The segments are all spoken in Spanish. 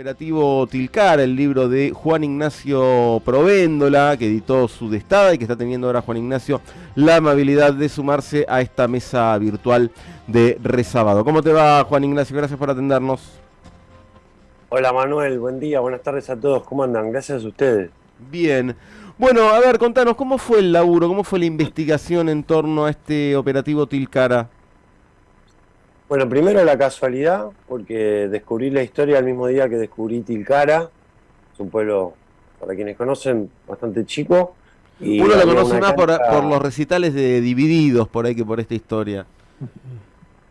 Operativo Tilcar, el libro de Juan Ignacio Provéndola, que editó su destada y que está teniendo ahora Juan Ignacio la amabilidad de sumarse a esta mesa virtual de Resábado. ¿Cómo te va, Juan Ignacio? Gracias por atendernos. Hola Manuel, buen día, buenas tardes a todos. ¿Cómo andan? Gracias a ustedes. Bien. Bueno, a ver, contanos, ¿cómo fue el laburo? ¿Cómo fue la investigación en torno a este operativo Tilcara? Bueno, primero la casualidad, porque descubrí la historia el mismo día que descubrí Tilcara. Es un pueblo, para quienes conocen, bastante chico. Y Uno lo conoce más por, los recitales de Divididos, por ahí, que por esta historia.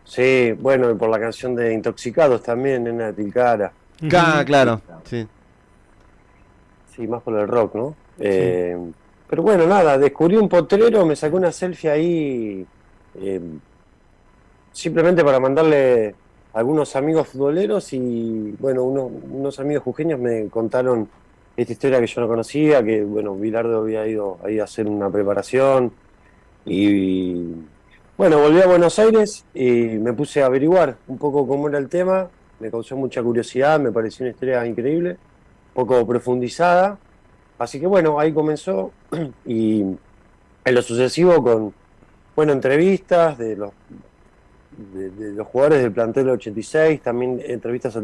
Sí, bueno, y por la canción de Intoxicados también, en la Tilcara. Ah, claro, sí. Sí, más por el rock, ¿no? Eh, pero bueno, nada, descubrí un potrero, me sacó una selfie ahí... Eh, simplemente para mandarle a algunos amigos futboleros y bueno, unos amigos jujeños me contaron esta historia que yo no conocía, que bueno, Bilardo había ido ahí a hacer una preparación y, bueno, volví a Buenos Aires y me puse a averiguar un poco cómo era el tema, me causó mucha curiosidad, me pareció una historia increíble, poco profundizada, así que bueno, ahí comenzó y en lo sucesivo con, bueno, entrevistas de los de, los jugadores del plantel 86, también entrevistas a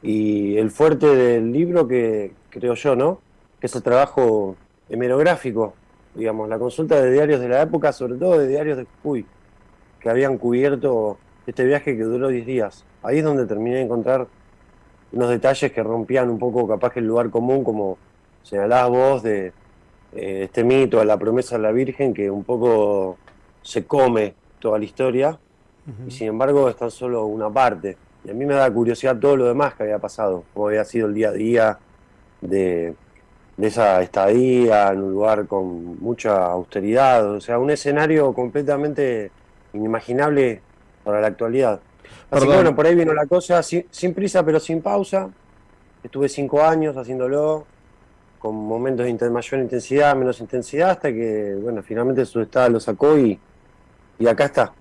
y el fuerte del libro que creo yo, ¿no? Que es el trabajo hemerográfico, digamos, la consulta de diarios de la época, sobre todo de diarios de Jujuy, que habían cubierto este viaje que duró 10 días. Ahí es donde terminé de encontrar unos detalles que rompían un poco capaz que el lugar común, como señalabas vos, de eh, este mito, a la promesa de la Virgen, que un poco se come toda la historia, y sin embargo es tan solo una parte. Y a mí me da curiosidad todo lo demás que había pasado, cómo había sido el día a día de, esa estadía en un lugar con mucha austeridad, o sea, un escenario completamente inimaginable para la actualidad. Así que bueno, por ahí vino la cosa, sin, prisa pero sin pausa. Estuve cinco años haciéndolo, con momentos de mayor intensidad, menos intensidad, hasta que, bueno, finalmente su estado lo sacó y, y acá está.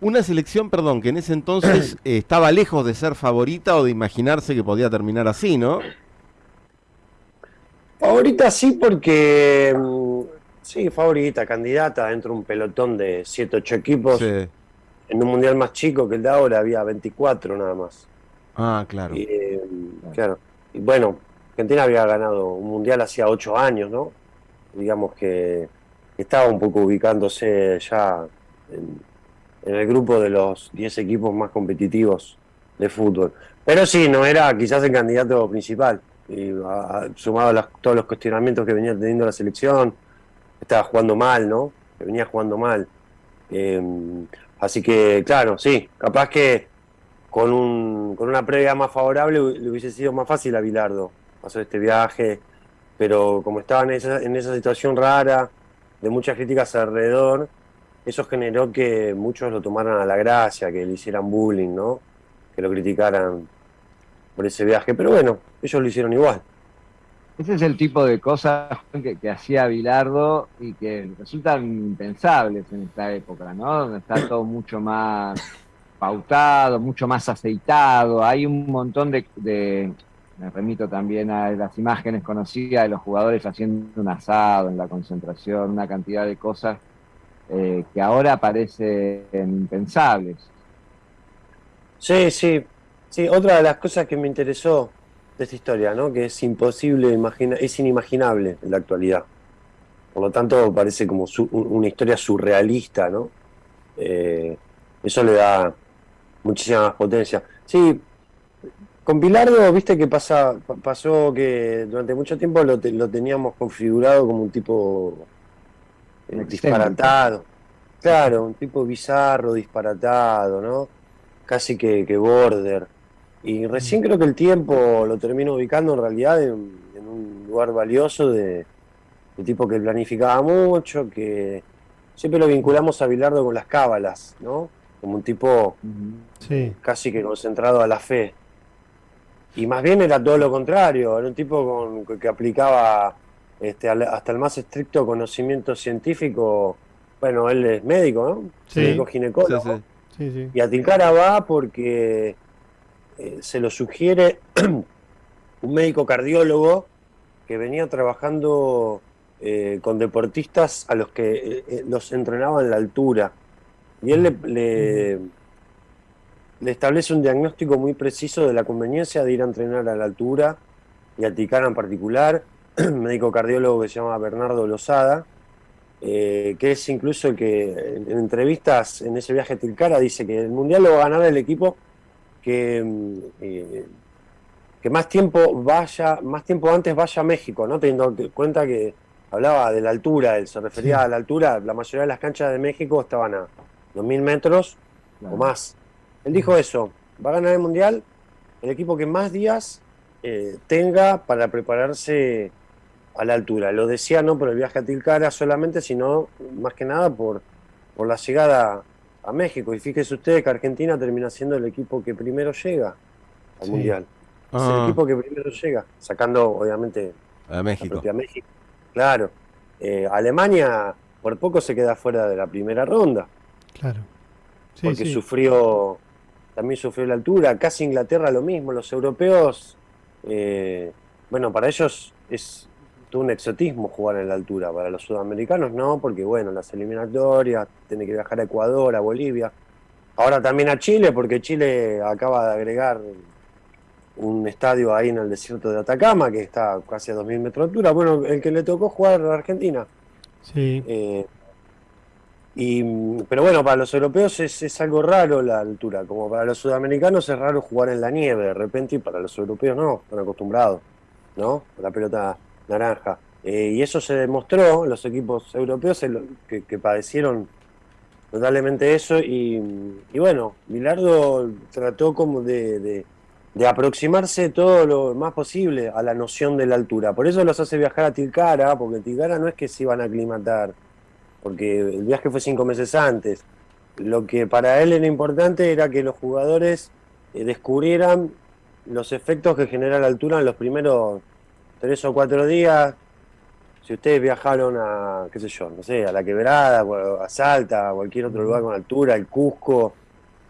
Una selección, perdón, que en ese entonces eh, estaba lejos de ser favorita o de imaginarse que podía terminar así, ¿no? Favorita sí, porque. Mm, sí, favorita, candidata dentro de un pelotón de 7, 8 equipos. En un mundial más chico que el de ahora había 24 nada más. Ah, claro. Y, eh, claro. Y bueno, Argentina había ganado un mundial hacía 8 años, ¿no? Digamos que estaba un poco ubicándose ya en, el grupo de los 10 equipos más competitivos de fútbol. Pero sí, no era quizás el candidato principal. Y, sumado a todos los cuestionamientos que venía teniendo la selección, estaba jugando mal, ¿no? Que venía jugando mal. Em, así que, claro, sí, capaz que con, un, con una previa más favorable le hubiese sido más fácil a Bilardo hacer este viaje, pero como estaba en esa, en esa situación rara, de muchas críticas alrededor, eso generó que muchos lo tomaran a la gracia, que le hicieran bullying, ¿no? Que lo criticaran por ese viaje. Pero bueno, ellos lo hicieron igual. Ese es el tipo de cosas que, hacía Bilardo y que resultan impensables en esta época, ¿no? Donde está todo mucho más pautado, mucho más aceitado. Hay un montón de, de, me remito también a las imágenes conocidas de los jugadores haciendo un asado en la concentración, una cantidad de cosas eh, que ahora parecen impensables. Sí, sí, sí. Otra de las cosas que me interesó de esta historia, ¿no? Que es imposible imaginar, es inimaginable en la actualidad. Por lo tanto, parece como una historia surrealista, ¿no? Eh, eso le da muchísima más potencia. Sí, con Pilardo, viste que pasa, pasó que durante mucho tiempo lo, lo teníamos configurado como un tipo disparatado. Claro, un tipo bizarro, disparatado, ¿no? Casi que, que border. Y recién creo que el tiempo lo termino ubicando en realidad en, un lugar valioso de, tipo que planificaba mucho, que siempre lo vinculamos a Bilardo con las cábalas, ¿no? Como un tipo casi que concentrado a la fe. Y más bien era todo lo contrario, era un tipo con, que aplicaba este, hasta el más estricto conocimiento científico, bueno, él es médico, ¿no? Sí, médico ginecólogo. Sí, y a Tilcara va porque eh, se lo sugiere un médico cardiólogo que venía trabajando eh, con deportistas a los que los entrenaba en la altura. Y él le, le, establece un diagnóstico muy preciso de la conveniencia de ir a entrenar a la altura y a Ticara en particular, médico cardiólogo que se llama Bernardo Lozada, eh, que es incluso el que en, entrevistas en ese viaje a Tilcara dice que el Mundial lo va a ganar el equipo que, mm, eh, que más tiempo vaya, más tiempo antes vaya a México, ¿no? Teniendo en cuenta que hablaba de la altura, él se refería a la altura, la mayoría de las canchas de México estaban a 2.000 metros o más. Él dijo eso, va a ganar el Mundial el equipo que más días eh, tenga para prepararse a la altura. Lo decía no por el viaje a Tilcara solamente, sino más que nada por, por la llegada a México. Y fíjese usted que Argentina termina siendo el equipo que primero llega al Mundial. Es el ah. equipo que primero llega, sacando obviamente a México. A México. Claro. Eh, Alemania por poco se queda fuera de la primera ronda. Claro. porque sufrió, también sufrió la altura. Casi Inglaterra lo mismo. Los europeos, eh, bueno, para ellos es un exotismo jugar en la altura. Para los sudamericanos no, porque bueno, las eliminatorias, tiene que viajar a Ecuador, a Bolivia. Ahora también a Chile, porque Chile acaba de agregar un estadio ahí en el desierto de Atacama, que está casi a 2.000 metros de altura. Bueno, el que le tocó jugar a Argentina. Sí. Eh, y, pero bueno, para los europeos es, es, algo raro la altura, como para los sudamericanos es raro jugar en la nieve de repente y para los europeos no, están acostumbrados, ¿no? La pelota naranja. Eh, y eso se demostró, los equipos europeos que, padecieron totalmente eso. Y, bueno, Milardo trató como de, aproximarse todo lo más posible a la noción de la altura. Por eso los hace viajar a Tilcara, porque Tilcara no es que se iban a aclimatar, porque el viaje fue cinco meses antes. Lo que para él era importante era que los jugadores eh, descubrieran los efectos que genera la altura en los primeros tres o cuatro días, si ustedes viajaron a, qué sé yo, no sé, a La Quebrada, a Salta, a cualquier otro lugar con altura, el Cusco,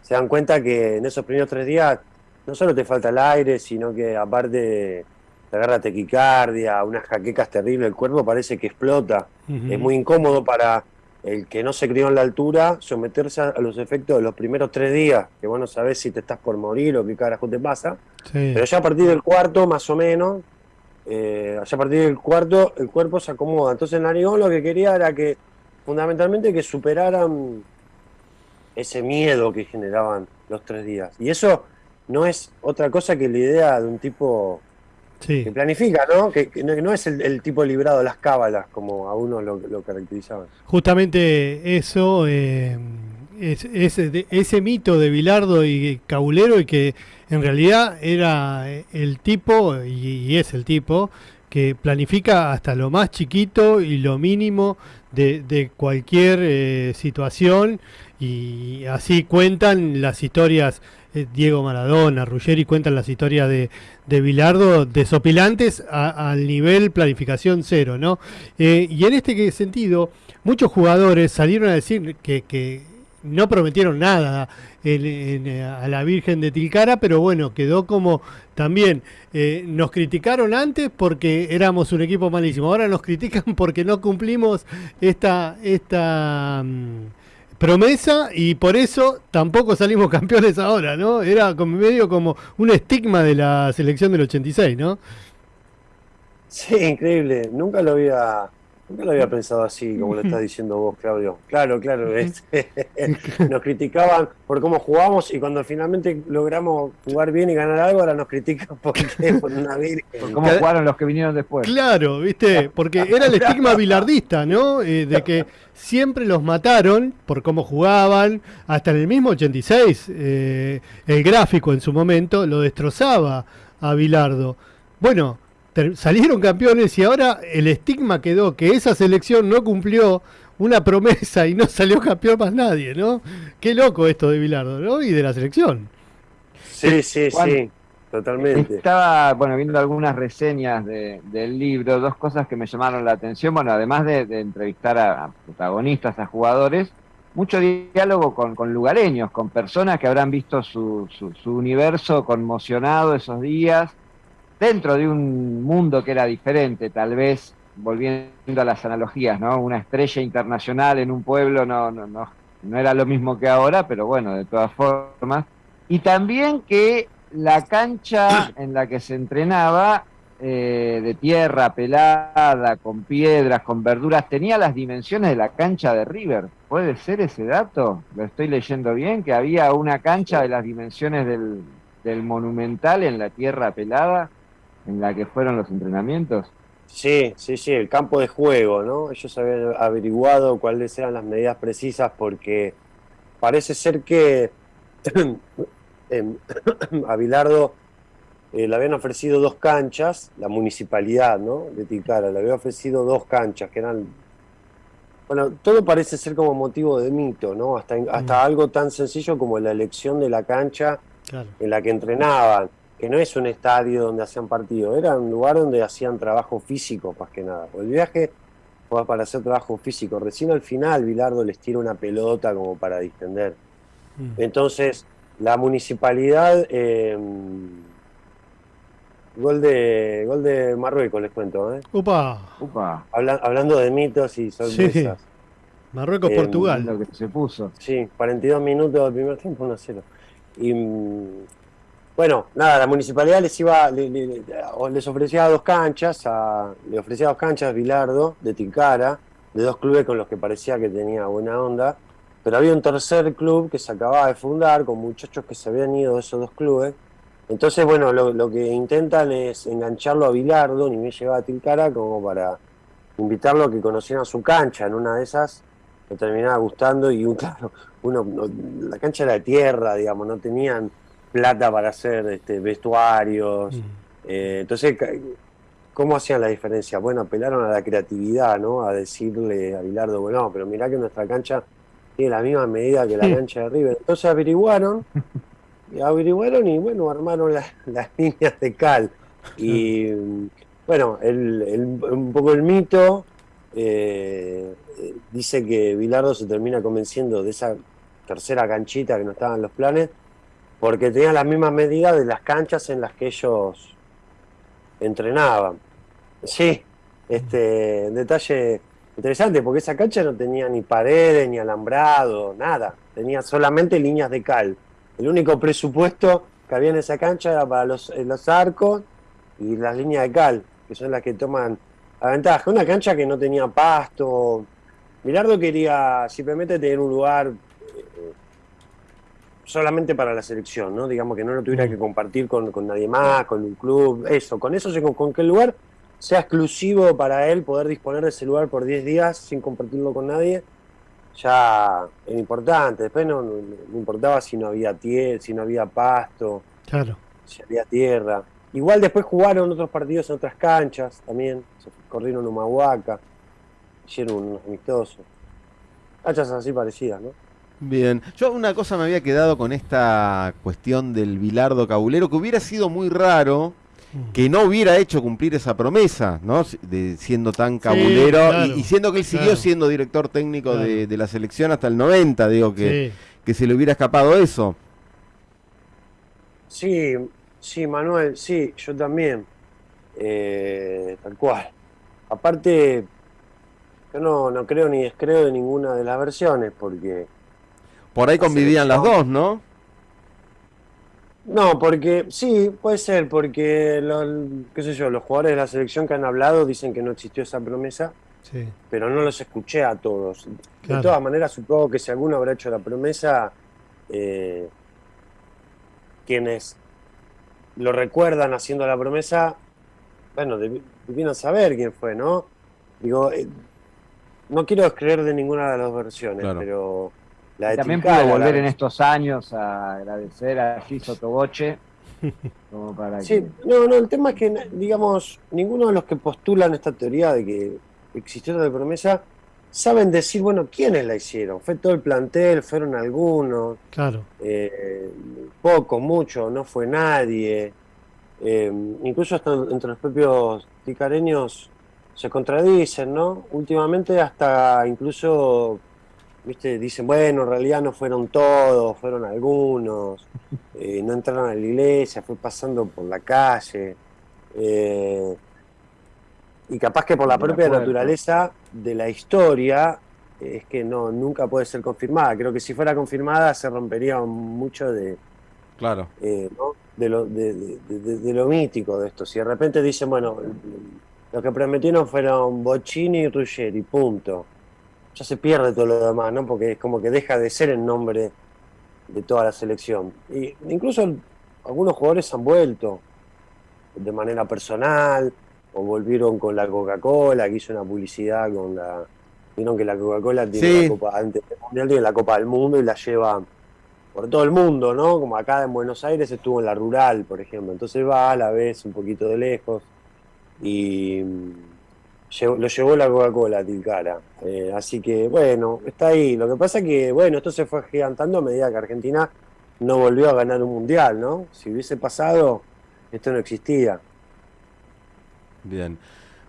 se dan cuenta que en esos primeros tres días no solo te falta el aire, sino que aparte te agarra tequicardia, unas jaquecas terribles, el cuerpo parece que explota. Es muy incómodo para el que no se crió en la altura someterse a los efectos de los primeros tres días, que vos no sabés si te estás por morir o qué carajo te pasa. Pero ya a partir del cuarto, más o menos, eh, a partir del cuarto el cuerpo se acomoda. Entonces Narigón lo que quería era que fundamentalmente que superaran ese miedo que generaban los tres días. Y eso no es otra cosa que la idea de un tipo que planifica, ¿no? Que, no, es el, tipo librado de las cábalas como a uno lo, lo caracterizaban. Justamente eso... Eh ese, ese mito de Bilardo y Caulero y que en realidad era el tipo, y, es el tipo, que planifica hasta lo más chiquito y lo mínimo de, cualquier eh, situación y así cuentan las historias eh, Diego Maradona, Ruggeri cuentan las historias de, de Bilardo desopilantes al nivel planificación cero, ¿no? Eh, y en este sentido, muchos jugadores salieron a decir que, que no prometieron nada a la Virgen de Tilcara, pero bueno, quedó como también eh, nos criticaron antes porque éramos un equipo malísimo, ahora nos critican porque no cumplimos esta, esta mm, promesa y por eso tampoco salimos campeones ahora, ¿no? Era como medio como un estigma de la selección del 86, ¿no? Sí, increíble, nunca lo había Nunca lo había pensado así, como lo estás diciendo vos, Claudio. Claro, claro. nos criticaban por cómo jugamos y cuando finalmente logramos jugar bien y ganar algo, ahora nos critican porque por una virgen. Por cómo jugaron los que vinieron después. Claro, viste, porque era el estigma bilardista, ¿no? Eh, de que siempre los mataron por cómo jugaban. Hasta en el mismo 86, eh, el gráfico en su momento lo destrozaba a Bilardo. Bueno, salieron campeones y ahora el estigma quedó que esa selección no cumplió una promesa y no salió campeón más nadie, ¿no? Qué loco esto de Bilardo, ¿no? Y de la selección. Sí, sí, sí, totalmente. Estaba, bueno, viendo algunas reseñas del libro, dos cosas que me llamaron la atención, bueno, además de, entrevistar a, protagonistas, a jugadores, mucho diálogo con, con, lugareños, con personas que habrán visto su, su, universo conmocionado esos días, dentro de un mundo que era diferente, tal vez volviendo a las analogías, ¿no? Una estrella internacional en un pueblo no, no, no, no era lo mismo que ahora, pero bueno, de todas formas. Y también que la cancha en la que se entrenaba eh, de tierra pelada, con piedras, con verduras, tenía las dimensiones de la cancha de River. ¿Puede ser ese dato? ¿Lo estoy leyendo bien? Que había una cancha de las dimensiones del, del Monumental en la tierra pelada en la que fueron los entrenamientos. Sí, sí, sí, el campo de juego, ¿no? Ellos habían averiguado cuáles eran las medidas precisas porque parece ser que a Bilardo eh, le habían ofrecido dos canchas, la municipalidad ¿no? de Ticara, le había ofrecido dos canchas que eran... Bueno, todo parece ser como motivo de mito, ¿no? Hasta, hasta mm. algo tan sencillo como la elección de la cancha en la que entrenaban, que no es un estadio donde hacían partido, era un lugar donde hacían trabajo físico, más que nada. El viaje fue para hacer trabajo físico. Recién al final Bilardo les tira una pelota como para distender. Mm. Entonces, la municipalidad... Eh, Gol de, gol de Marruecos, les cuento. ¿eh? Upa. Upa. hablando de mitos y sorpresas. Marruecos-Portugal. Eh, lo que se puso. Sí, 42 minutos del primer tiempo, 1-0. Y mm, bueno, nada, la municipalidad les iba, les ofrecía dos canchas, a, le ofrecía dos canchas a Bilardo, de Ticara, de dos clubes con los que parecía que tenía buena onda. Pero había un tercer club que se acababa de fundar con muchachos que se habían ido de esos dos clubes entonces, bueno, lo, que intentan es engancharlo a Bilardo, ni me lleva a Tilcara, como para invitarlo a que conociera su cancha. En una de esas le terminaba gustando y, claro, uno, la cancha era de tierra, digamos, no tenían plata para hacer este, vestuarios. Mm. Eh, entonces, ¿cómo hacían la diferencia? Bueno, apelaron a la creatividad, ¿no? A decirle a Bilardo, bueno, pero mirá que nuestra cancha tiene la misma medida que la cancha de River. Entonces averiguaron averiguaron y bueno, armaron las líneas de cal. Y bueno, el, un poco el mito eh, dice que Bilardo se termina convenciendo de esa tercera canchita que no estaba en los planes, porque tenía las mismas medidas de las canchas en las que ellos entrenaban. Sí, este detalle interesante, porque esa cancha no tenía ni paredes, ni alambrado, nada, tenía solamente líneas de cal. El único presupuesto que había en esa cancha era para los, eh, los arcos y las líneas de cal, que son las que toman la ventaja. Una cancha que no tenía pasto. Mirardo quería simplemente tener un lugar solamente para la selección, ¿no? Digamos que no lo tuviera que compartir con, nadie más, con un club, eso. Con eso, con, con que el lugar sea exclusivo para él, poder disponer de ese lugar por 10 días sin compartirlo con nadie ya era importante. Después no, importaba si no había tierra, si no había pasto, claro. si había tierra. Igual después jugaron otros partidos en otras canchas también. Se corrieron Humahuaca, hicieron unos amistosos. Canchas así parecidas, ¿no? Bien, yo una cosa me había quedado con esta cuestión del Bilardo Cabulero, que hubiera sido muy raro que no hubiera hecho cumplir esa promesa, ¿no? De, siendo tan cabulero y, siendo que él siguió siendo director técnico de, la selección hasta el 90, digo que, que se le hubiera escapado eso. Sí, sí, Manuel, sí, yo también. Eh, tal cual. Aparte, yo no, no creo ni descreo de ninguna de las versiones, porque... Por ahí convivían las dos, ¿no? No, porque sí, puede ser, porque qué sé yo, los jugadores de la selección que han hablado dicen que no existió esa promesa, pero no los escuché a todos. De todas maneras, supongo que si alguno habrá hecho la promesa, eh, quienes lo recuerdan haciendo la promesa, bueno, debieron saber quién fue, ¿no? Digo, eh, no quiero creer de ninguna de las versiones, pero también puedo volver en estos años a agradecer a Giso Toboche. Como para sí, no, no, el tema es que, digamos, ninguno de los que postulan esta teoría de que existió la promesa saben decir, bueno, quiénes la hicieron. Fue todo el plantel, fueron algunos. Claro. Eh, poco, mucho, no fue nadie. Eh, incluso hasta entre los propios ticareños se contradicen, ¿no? Últimamente hasta incluso viste, dicen, bueno, en realidad no fueron todos, fueron algunos, eh, no entraron a la iglesia, fue pasando por la calle. eh, y capaz que por la propia naturaleza de la historia es que no nunca puede ser confirmada. Creo que si fuera confirmada se rompería mucho de, Claro. eh, ¿no? de, lo, de- de lo mítico de esto. Si de repente dicen, bueno, lo que prometieron fueron Bocini y Ruggeri, punto. Ya se pierde todo lo demás, ¿no? Porque es como que deja de ser el nombre de toda la selección. Y incluso algunos jugadores han vuelto de manera personal o volvieron con la Coca-Cola, que hizo una publicidad con la... Vieron que la Coca-Cola tiene Sí. la Copa, antes del Mundial tiene la Copa del Mundo y la lleva por todo el mundo, ¿no? Como acá en Buenos Aires estuvo en la rural, por ejemplo. Entonces va a la vez un poquito de lejos y lo llevó la Coca-Cola Tilcara. Eh, así que, bueno, está ahí. Lo que pasa es que, bueno, esto se fue gigantando a medida que Argentina no volvió a ganar un mundial, ¿no? Si hubiese pasado, esto no existía. Bien.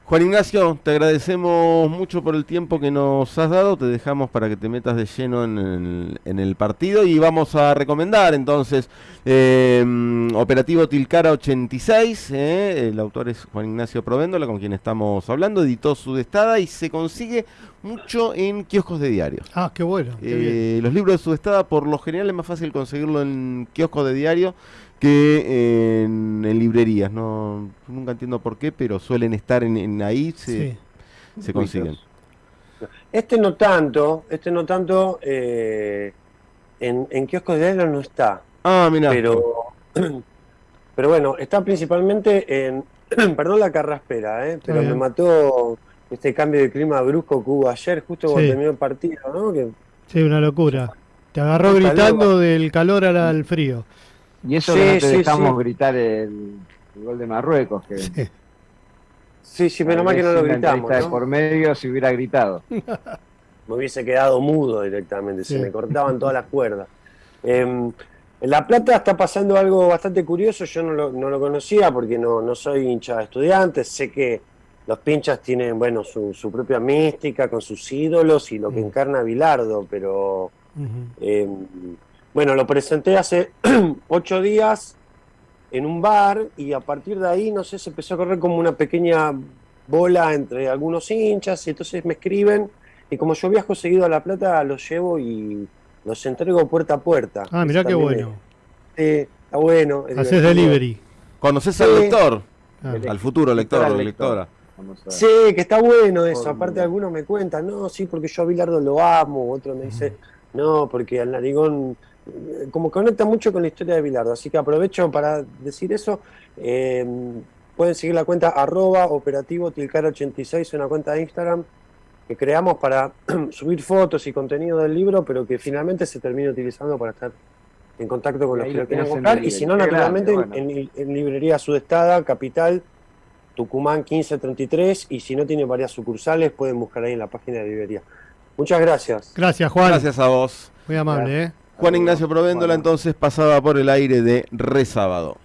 Juan Ignacio, te agradecemos mucho por el tiempo que nos has dado. Te dejamos para que te metas de lleno en el, en el partido y vamos a recomendar entonces eh, Operativo Tilcara 86. eh, el autor es Juan Ignacio Provéndola, con quien estamos hablando. Editó su destada y se consigue mucho en kioscos de diario. Ah, qué bueno. qué. Eh, los libros de Sudestada, por lo general, es más fácil conseguirlo en kioscos de diario que en, en librerías. No, nunca entiendo por qué, pero suelen estar en, en ahí, se, Sí. se consiguen. Este no tanto, este no tanto, eh, en, en kioscos de diario no está. Ah, mira. pero pero bueno, está principalmente en perdón la carraspera, ¿eh? pero bien. me mató este cambio de clima brusco que hubo ayer, justo cuando terminó el partido, ¿no? Que Sí, una locura. Te agarró gritando loco. del calor al, al frío. Y eso Sí, que no te sí, dejamos sí. gritar el, el gol de Marruecos, que Sí. sí, sí, menos mal que no lo gritamos, entrevista de ¿no? por medio si hubiera gritado. me hubiese quedado mudo directamente, se me cortaban todas las cuerdas. Em, en La Plata está pasando algo bastante curioso, yo no lo, no lo conocía porque no, no soy hincha de estudiantes, sé que los pinchas tienen, bueno, su, su propia mística con sus ídolos y lo que Mm. encarna Bilardo, pero eh, bueno, lo presenté hace ocho días en un bar y a partir de ahí, no sé, se empezó a correr como una pequeña bola entre algunos hinchas y entonces me escriben y como yo viajo seguido a La Plata, los llevo y los entrego puerta a puerta. Ah, mirá qué bueno. es- sí, está bueno. es Haces divertido. delivery. ¿Conoces al lector? Ah, Al futuro lector o lector. lectora. Sí, que está bueno eso. Aparte algunos me cuentan, no, sí, porque yo a Bilardo lo amo, otro me dice, no, porque al narigón, como conecta mucho con la historia de Bilardo. Así que aprovecho para decir eso. Eh, pueden seguir la cuenta arroba operativo tilcar86, una cuenta de Instagram que creamos para subir fotos y contenido del libro, pero que finalmente se termina utilizando para estar en contacto con los que lo lo quieran tenés en comprar. Y si no, naturalmente, grande, en, en- en librería Sudestada, Capital, Tucumán 1533 y si no tiene varias sucursales pueden buscar ahí en la página de librería. Muchas gracias. Gracias, Juan. Gracias a vos. Muy amable, ¿eh? Juan Ignacio Provéndola entonces pasaba por el aire de Resábado.